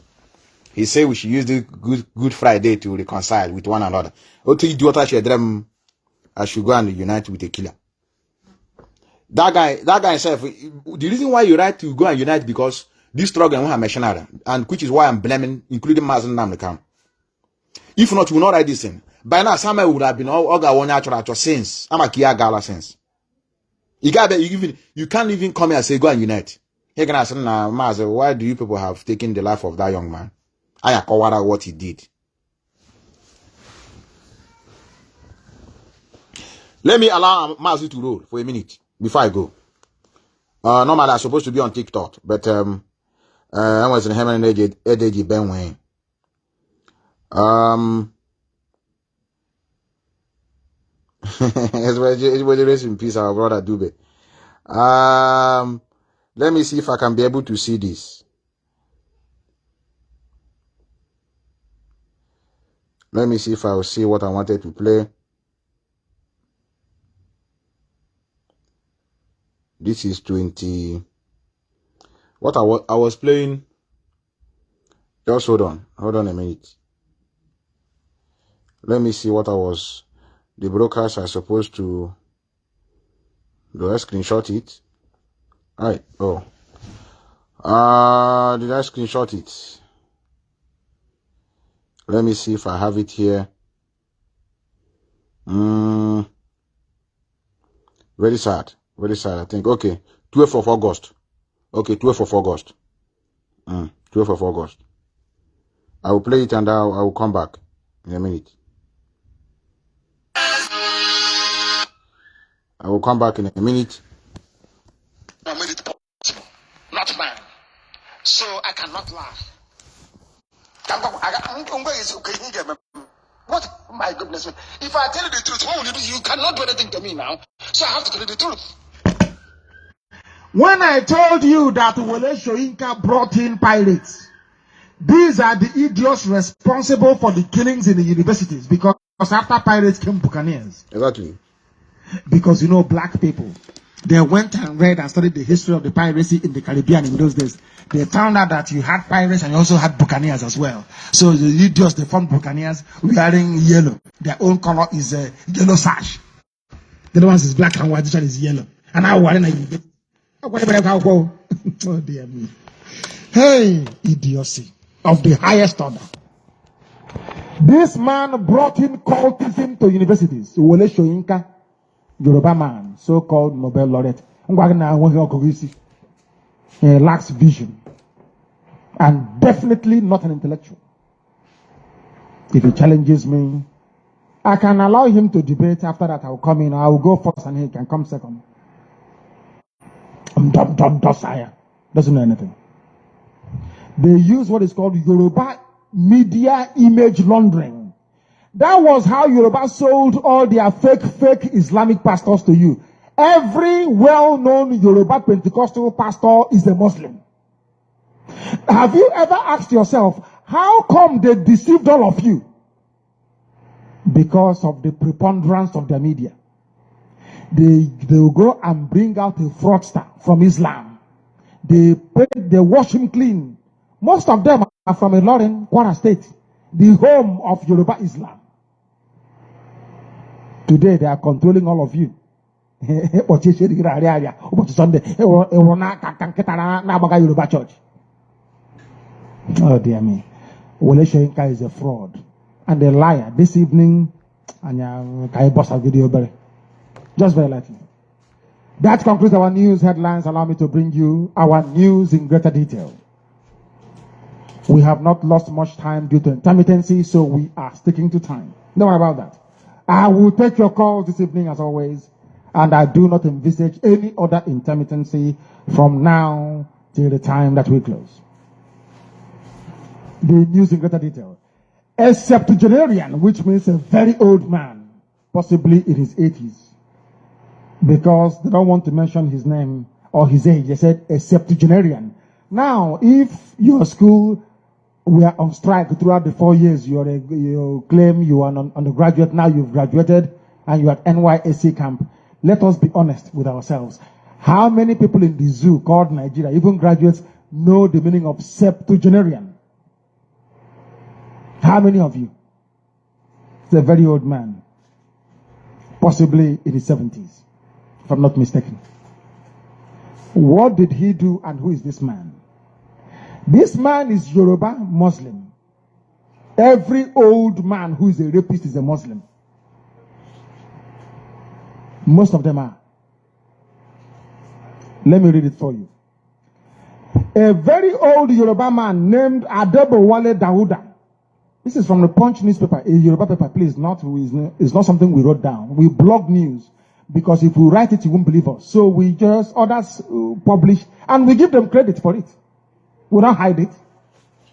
He said we should use the good Good Friday to reconcile with one another. Otu idiota should dream I should go and unite with a killer. That guy, that guy himself, the reason why you right to go and unite because this struggle and missionary, and which is why I'm blaming, including Mazi Nnamdi Kanu. If not, we will not write this thing. By now, Samuel would have been all got one natural since. I'm a Kia Gala since. You got you even you can't even come here and say go and unite. Hey, can I say, nah, Mazen, why do you people have taken the life of that young man? I akọwara what he did. Let me allow Mazi to roll for a minute before I go. Uh, normally I'm supposed to be on TikTok, but um, uh, I was in Hemen and Edeji Benway. Um, everybody rest in peace, our brother Dube. Um, let me see if I can be able to see this. Let me see if I will see what I wanted to play. This is 20. What I, was I was playing. Just hold on. Hold on a minute. Let me see what I was. The brokers are supposed to. Do I screenshot it? Alright. Oh. Uh, did I screenshot it? Let me see if I have it here. Mm, very sad. Very sad, I think. Okay. 12th of August. Okay, 12th of August. Mm, 12th of August. I will play it and I will come back in a minute. Will come back in a minute. I made it possible, not mine. So I cannot laugh. What? My goodness me. If I tell you the truth, what will you do? You cannot do anything to me now. So I have to tell you the truth. When I told you that Wole Soyinka brought in pirates, these are the idiots responsible for the killings in the universities because after pirates came buccaneers. Exactly. Because you know, black people, they went and read and studied the history of the piracy in the Caribbean in those days. They found out that you had pirates and you also had buccaneers as well. So the idiots, they formed buccaneers wearing yellow. Their own color is a uh, yellow sash. The other one is black and white, this one is yellow. And I want to Oh dear me. Hey, idiocy of the highest order. This man brought in cultism to universities. Yoruba man, so-called Nobel laureate. He lacks vision. And definitely not an intellectual. If he challenges me, I can allow him to debate. After that, I will come in. I will go first and he can come second. I'm dumb, dumb, docile. Doesn't know anything. They use what is called Yoruba media image laundering. That was how Yoruba sold all their fake, fake Islamic pastors to you. Every well-known Yoruba Pentecostal pastor is a Muslim. Have you ever asked yourself, how come they deceived all of you? Because of the preponderance of the media. They, they will go and bring out a fraudster from Islam. They, they wash him clean. Most of them are from a Ilorin, Kwara State. the home of Yoruba Islam. Today they are controlling all of you. ụbọchị arịa arịa ụbọchị sọnde ịwụrụ n'aka ka nkịta na- na-agbaga yoruba oh dear me. Wole Soyinka is a fraud and a liar. This evening anya ka anyị bọsa video obere just very lightly. That concludes our news headlines. Allow me to bring you our news in greater detail. We have not lost much time due to intermittency so we are sticking to time. Worry about that i will take your calls this evening as always and I do not envisage any other intermittency from now till the time that we close. The news in greater detail. A septuagenarian, which means a very old man, possibly in his 80s, because they don't want to mention his name or his age. They said a septuagenarian. Now, if your school were on strike throughout the four years, you're a, you claim you are an undergraduate, now you've graduated and you're at NYSC camp, let us be honest with ourselves. How many people in the zoo called Nigeria, even graduates, know the meaning of septuagenarian? How many of you? It's a very old man, possibly in his 70s, if I'm not mistaken. What did he do and who is this man? This man is Yoruba Muslim. Every old man who is a rapist is a Muslim. Most of them are. Let me read it for you. A very old Yoruba man named Adebowale Dawuda. This is from the Punch newspaper, a Yoruba paper, please. Not it's not something we wrote down. We blog news because if we write it, you won't believe us. So we just others uh, publish and we give them credit for it. We don't hide it.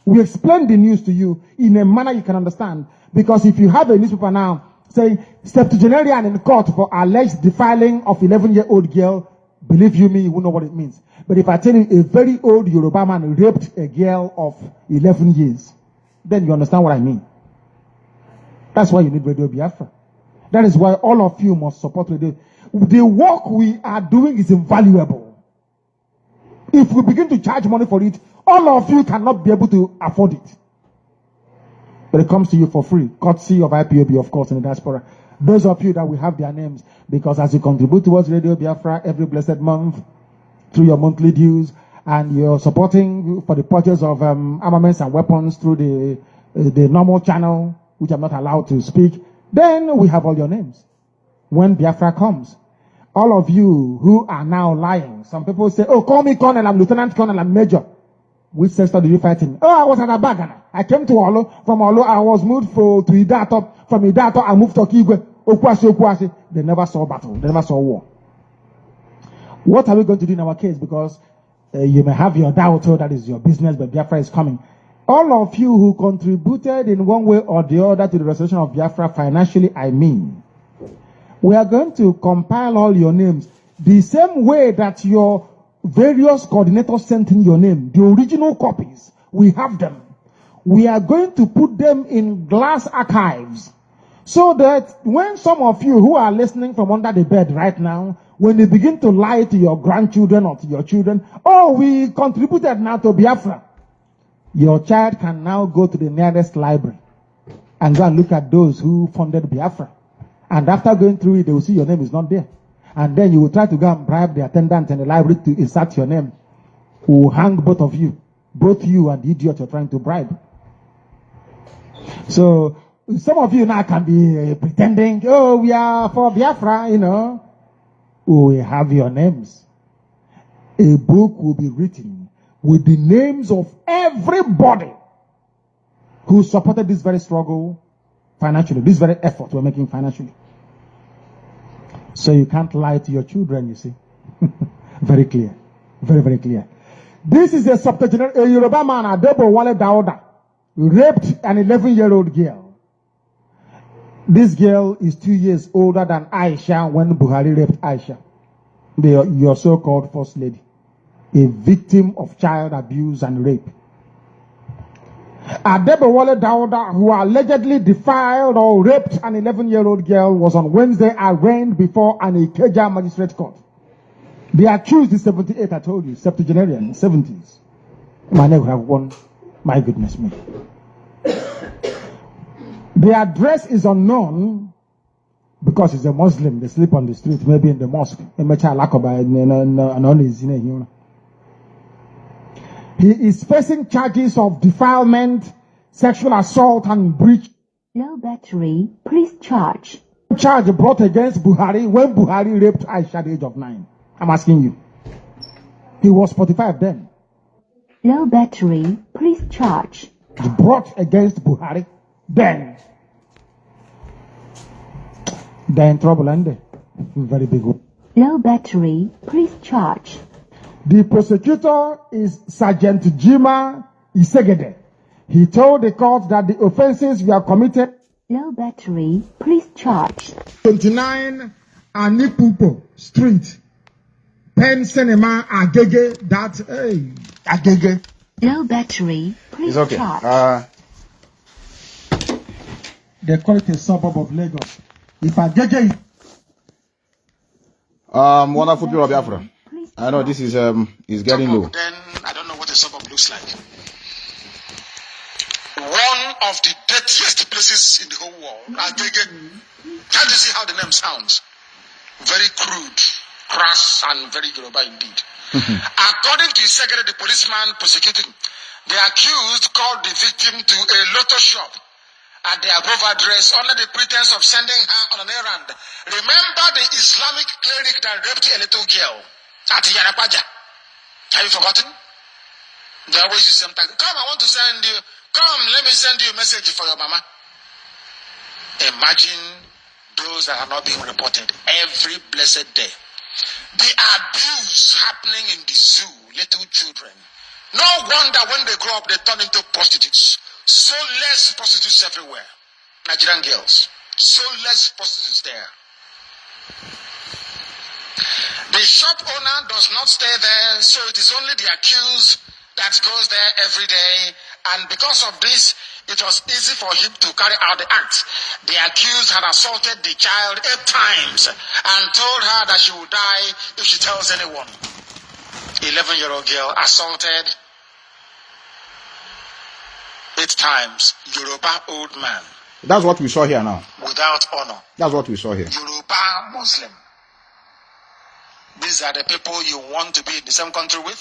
We explain the news to you in a manner you can understand. Because if you have a newspaper now saying septuagenarian in court for alleged defiling of 11 year old girl, believe you me, you won't know what it means. But if I tell you a very old Yoruba man raped a girl of 11 years, then you understand what I mean. That's why you need Radio Biafra. That is why all of you must support Radio. The work we are doing is invaluable. If we begin to charge money for it, all of you cannot be able to afford it. But it comes to you for free, courtesy of IPOB, of course, in the diaspora. Those of you that will have their names, because as you contribute towards Radio Biafra every blessed month through your monthly dues, and you're supporting for the purchase of um, armaments and weapons through the uh, the normal channel, which I'm not allowed to speak, then we have all your names. When Biafra comes, all of you who are now lying, some people say, "Oh, call me Colonel, I'm Lieutenant Colonel, I'm Major." Which sector did you fight in? Oh, I was at Abagana. I came to Olo. From Olo, I was moved for, to Idato. From Idato, I moved to Kigwe. Okwasi, Okwasi. They never saw battle. They never saw war. What are we going to do in our case? Because uh, you may have your doubt, oh, that is your business, but Biafra is coming. All of you who contributed in one way or the other to the restoration of Biafra financially, I mean, we are going to compile all your names the same way that your various coordinators sent in your name, the original copies, we have them. We are going to put them in glass archives so that when some of you who are listening from under the bed right now, when they begin to lie to your grandchildren or to your children, oh, we contributed now to Biafra. Your child can now go to the nearest library and go and look at those who funded Biafra. And after going through it, they will see your name is not there. And then you will try to go and bribe the attendant in the library to insert your name. Who will hang both of you. Both you and the idiot you're trying to bribe. So, some of you now can be uh, pretending, oh, we are for Biafra, you know. We have your names. A book will be written with the names of everybody who supported this very struggle financially, this very effort we're making financially. So you can't lie to your children, you see. very clear. Very, very clear. This is a septuagenarian, a Yoruba man, Adebo Wale Dauda, raped an 11 year old girl. This girl is two years older than Aisha when Buhari raped Aisha, the, your so called first lady, a victim of child abuse and rape. Adebowale Dauda, who allegedly defiled or raped an 11 year old girl, was on Wednesday arraigned before an Ikeja magistrate court. The accused is 78, I told you, septuagenarian, 70s. My neighbor have won. My goodness me. The address is unknown because he's a Muslim. They sleep on the street, maybe in the mosque. He is facing charges of defilement, sexual assault, and breach Low battery, please charge. charge brought against Buhari when Buhari raped Aisha at the age of nine. I'm asking you. He was 45 then. Low battery, please charge. Brought against Buhari then. Then trouble ended. Very big one. Low battery, please charge. The prosecutor is Sergeant Jima Isegede. He told the court that the offenses were committed Low battery, please charge. 29 Anipupo Street, Pen Cinema, Agege, that, hey, Agege. Low battery, please It's okay. charge. Uh, They call it a suburb of Lagos. If Agege is um, wonderful people of Biafra. Please I know this is um is getting low. Then I don't know what a suburb looks like. One of the dirtiest places in the whole world. Agege. Can't you see how the name sounds? Very crude, crass, and very Yoruba indeed. According to Isegede, the policeman prosecuting, the accused called the victim to a lotto shop at the above address under the pretense of sending her on an errand. Remember the Islamic cleric that raped a little girl at Yanapaja? Have you forgotten? They always use tactic. Come, I want to send you. Come, let me send you a message for your mama. Imagine those that are not being reported every blessed day. The abuse happening in the zoo, little children. No wonder when they grow up, they turn into prostitutes. So less prostitutes everywhere. Nigerian girls. So less prostitutes there. The shop owner does not stay there, so it is only the accused that goes there every day. And because of this, it was easy for him to carry out the act. The accused had assaulted the child eight times and told her that she would die if she tells anyone. 11 year old girl assaulted eight times. Yoruba old man That's what we saw here now. without honor. That's what we saw here. Yoruba Muslim. These are the people you want to be in the same country with.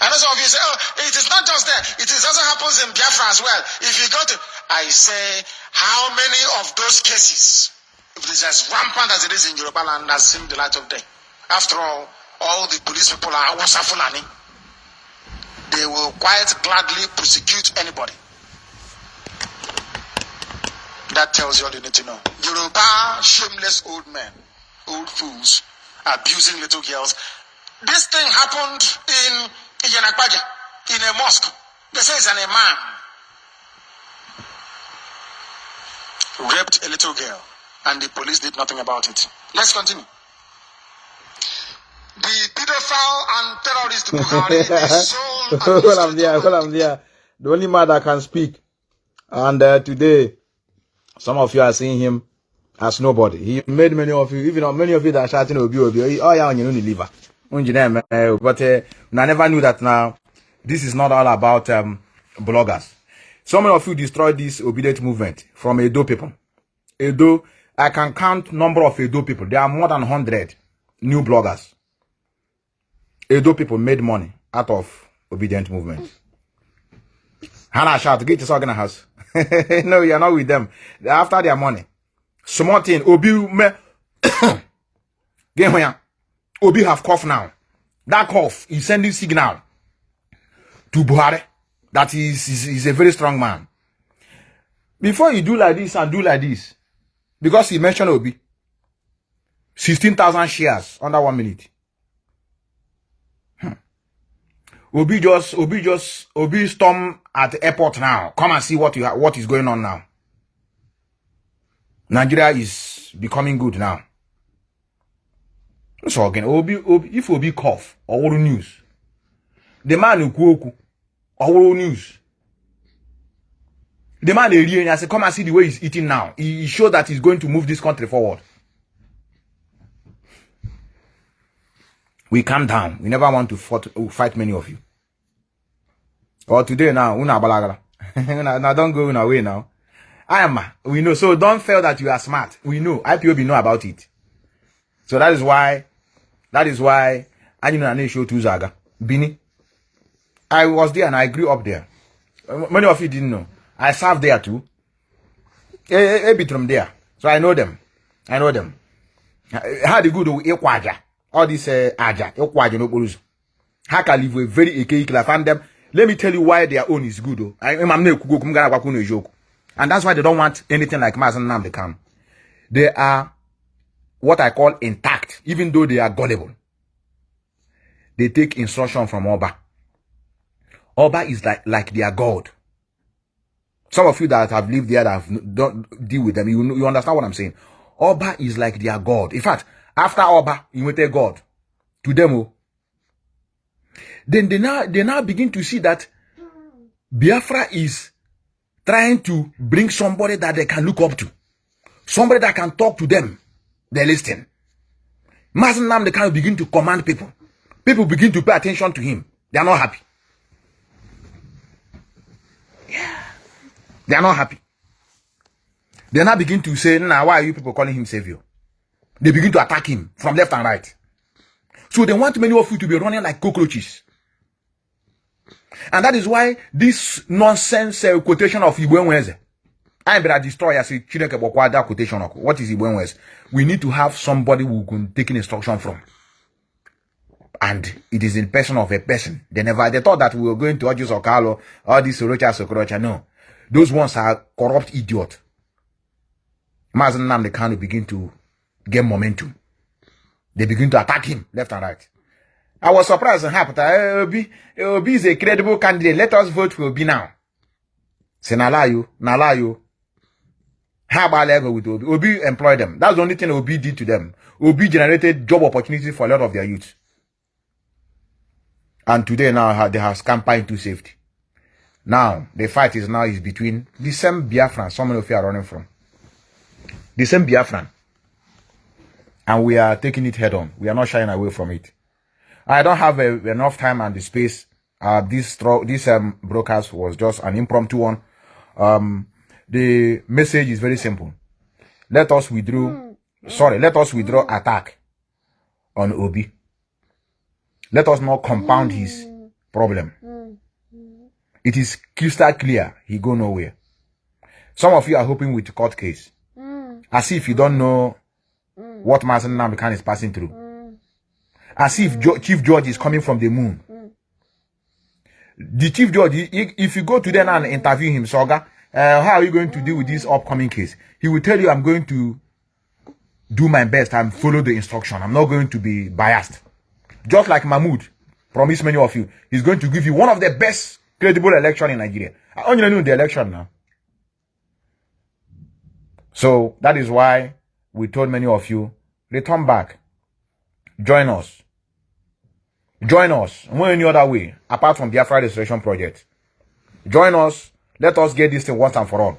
And some of you say, oh, it is not just there. It is also happens in Biafra as well. If you go to, I say, how many of those cases, if it is as rampant as it is in Yoruba land, has seen the light of day? After all, all the police people are Wasa Fulani. They will quite gladly prosecute anybody. That tells you all you need to know. Yoruba, shameless old men, old fools, abusing little girls. This thing happened in Iyana Ipaja, in a mosque. They say it's an imam. Raped a little girl, and the police did nothing about it. Let's continue. The pedophile and terrorist Buhari sold well, I'm there. Well, I'm there. The only man that can speak. And uh, today, some of you are seeing him as nobody. He made many of you, even many of you that are shouting Obi Obi. Oh yeah, you know the liver. But uh, I never knew that now. This is not all about um, bloggers. Some of you destroyed this obedient movement from Edo people. Edo, I can count number of Edo people. There are more than 100 new bloggers. Edo people made money out of obedient movement. Hannah shout, get your organ house. no, you're not with them. They're after their money. Small Obi me Get here. Obi have cough now. That cough is sending signal to Buhari that he's, he's, he's a very strong man. Before you do like this and do like this, because he mentioned Obi, 16,000 shares under one minute. Obi just Obi just Obi storm at the airport now. Come and see what you ha- what is going on now. Nigeria is becoming good now. So again, Obi, Obi if Obi cough or news, the man who kuoku or news. The man eri I say come and see the way he's eating now. He, he showed that he's going to move this country forward. We calm down. We never want to fight, fight many of you. Or today now, una balagala. Now don't go in away now. I am. We know. So don't feel that you are smart. We know. IPOB know about it. So that is why, that is why, I know I show to Zaga. Bini. I was there and I grew up there. Many of you didn't know. I served there too. A, a, a bit from there. So I know them. I know them. How they go to Ikwaja. All this uh, Aja. Ikwaja no Boruzu. How can live with very eke like find them. Let me tell you why their own is good. Oh. I, I'm not kugo kumgana kwa kuno joke. And that's why they don't want anything like Mazi Nnamdi Kanu. They are what I call intact, even though they are gullible. They take instruction from Oba. Oba is like, like their God. Some of you that have lived there that have, don't deal with them, you, you understand what I'm saying. Oba is like their God. In fact, after Oba, you will take God to them. oh. Then they now, they now begin to see that Biafra is trying to bring somebody that they can look up to. Somebody that can talk to them. They listen. Mazen Nam, they can begin to command people. People begin to pay attention to him. They are not happy. They are not happy. They now begin to say, now why are you people calling him savior? They begin to attack him from left and right. So they want many of you to be running like cockroaches. And that is why this nonsense uh, quotation of Igwe Nweze, I better destroy as a that quotation. What is Igwe Nweze? We need to have somebody who can take instruction from. And it is in person of a person. They never, they thought that we were going to Ojus Okalo, all these Sorocha Sokorocha. No. Those ones are corrupt idiot. Mazen Namde Kanu begin to get momentum. They begin to attack him left and right. I was surprised and that eh, Obi, eh, Obi is a credible candidate. Let us vote for Obi now. Say, Nala you, Nala you. How about go with Obi? Obi employed them. That's the only thing Obi did to them. Obi generated job opportunities for a lot of their youth. And today now they have scampered into safety. Now, the fight is now is between the same Biafran some of you are running from. The same Biafran. And we are taking it head on. We are not shying away from it. I don't have uh, enough time and the space. Uh, this this um, broadcast was just an impromptu one. Um, the message is very simple. Let us withdraw. Sorry, let us withdraw attack on Obi. Let us not compound his problem. It is crystal clear he go nowhere. Some of you are hoping with court case, as if you don't know what Mazi Nnamdi Kanu is passing through as if jo- chief judge is coming from the moon. The chief i- if you go to them and interview him, Soga, uh, how are you going to deal with this upcoming case? He will tell you, I'm going to do my best and follow the instruction. I'm not going to be biased. Just like Mahmoud promised many of you, he's going to give you one of the best credible election in Nigeria. I only know the election now. So that is why we told many of you, return back join us. Join us. No any other way apart from Biafra Restoration Project. Join us. Let us get this thing once and for all.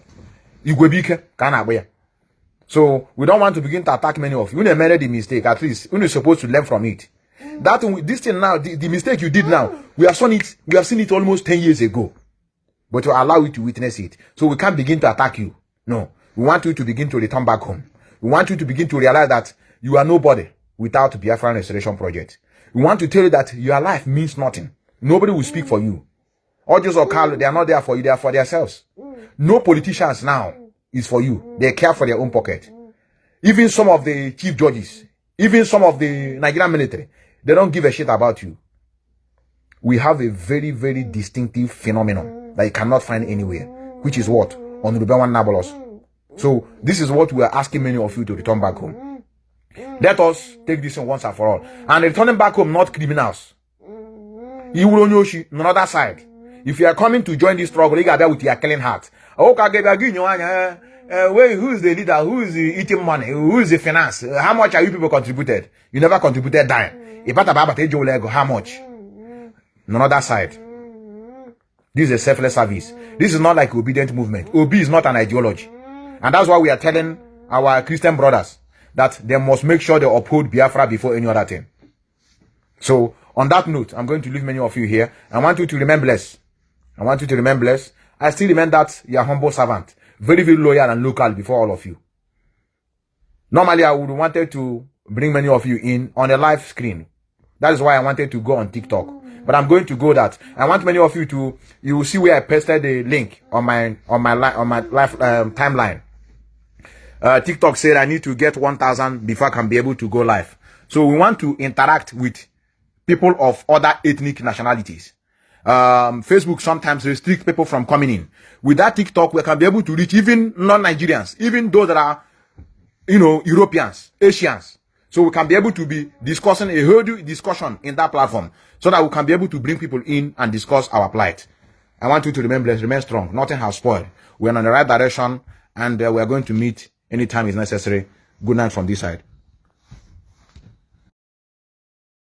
Igwebike kana agba ya. So we don't want to begin to attack many of you. You made the mistake. At least you're supposed to learn from it. That this thing now, the, the mistake you did now, we have seen it. We have seen it almost ten years ago. But to allow you to witness it, so we can't begin to attack you. No, we want you to begin to return back home. We want you to begin to realize that you are nobody without Biafran Restoration Project. We want to tell you that your life means nothing. Nobody will speak for you. Audios or Carlo, they are not there for you, they are for themselves. No politicians now is for you. They care for their own pocket. Even some of the chief judges, even some of the Nigerian military, they don't give a shit about you. We have a very, very distinctive phenomenon that you cannot find anywhere, which is what? On Ruben Nabolos. So this is what we are asking many of you to return back home. Let us take this one once and for all. And returning back home, not criminals. Know she on the other side. If you are coming to join this struggle, you got there with your killing heart. Oh, uh, uh, wait, who is the leader? Who is the eating money? Who is the finance? Uh, how much are you people contributed? You never contributed dime. Lego, how much? On the other side. This is a selfless service. This is not like obedient movement. Obi is not an ideology. And that's why we are telling our Christian brothers that they must make sure they uphold Biafra before any other thing. So, on that note, I'm going to leave many of you here. I want you to remember blessed. I want you to remember blessed. I still remain that your humble servant. very, very loyal and local before all of you. Normally, I would wanted to bring many of you in on a live screen. That is why I wanted to go on TikTok. But I'm going to go that. I want many of you to, you will see where I pasted the link on my, on my, li- on my live um, timeline. Uh, TikTok said I need to get 1,000 before I can be able to go live. So we want to interact with people of other ethnic nationalities. Um, Facebook sometimes restrict people from coming in. With that TikTok, we can be able to reach even non-Nigerians, even those that are, you know, Europeans, Asians. So we can be able to be discussing a whole discussion in that platform so that we can be able to bring people in and discuss our plight. I want you to remember, remain strong. Nothing has spoiled. We're on the right direction and uh, we're going to meet anytime is necessary. Good night from this side.